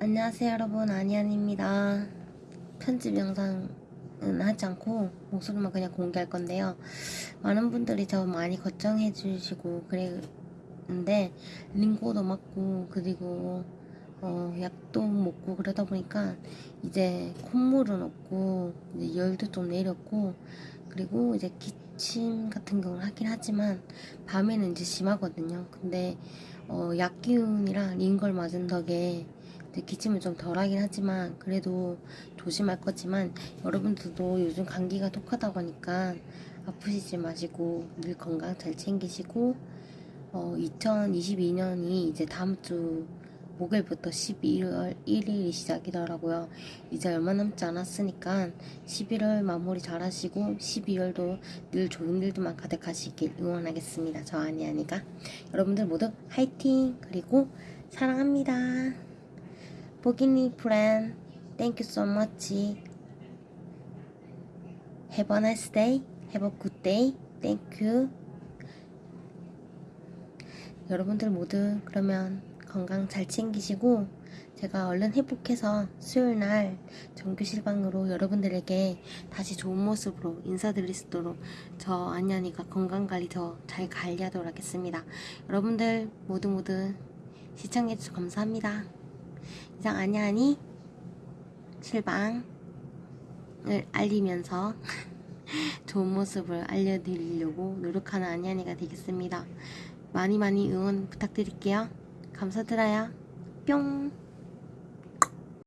안녕하세요 여러분. 아니안입니다. 편집 영상은 하지 않고 목소리만 그냥 공개할 건데요. 많은 분들이 저 많이 걱정해 주시고 그랬는데 링고도 맞고 그리고 어, 약도 먹고 그러다 보니까 이제 콧물은 없고 이제 열도 좀 내렸고 그리고 이제 기침 같은 경우는 하긴 하지만 밤에는 이제 심하거든요. 근데 어, 약 기운이랑 링걸 맞은 덕에 기침은 좀 덜하긴 하지만 그래도 조심할 거지만 여러분들도 요즘 감기가 독하다고 하니까 아프시지 마시고 늘 건강 잘 챙기시고 어, 2022년이 이제 다음 주 목요일부터 12월 1일이 시작이더라고요. 이제 얼마 남지 않았으니까 11월 마무리 잘 하시고 12월도 늘 좋은 일들만 가득하시길 응원하겠습니다. 저 아니아니가 여러분들 모두 화이팅! 그리고 사랑합니다. 보기니 프렌 Thank you so much. Have. 여러분들 모두 그러면 건강 잘 챙기시고 제가 얼른 회복해서 수요일 날 정규 실 방으로 여러분들에게 다시 좋은 모습으로 인사드릴 수 있도록 저 안녕이가 건강 관리 더 잘 관리하도록 하겠습니다. 여러분들 모두 모두 시청해주셔서 감사합니다. 이상 안녕하니 실방을 알리면서 좋은 모습을 알려드리려고 노력하는 안녕이가 되겠습니다. 많이 많이 응원 부탁드릴게요. 감사드려요. 뿅!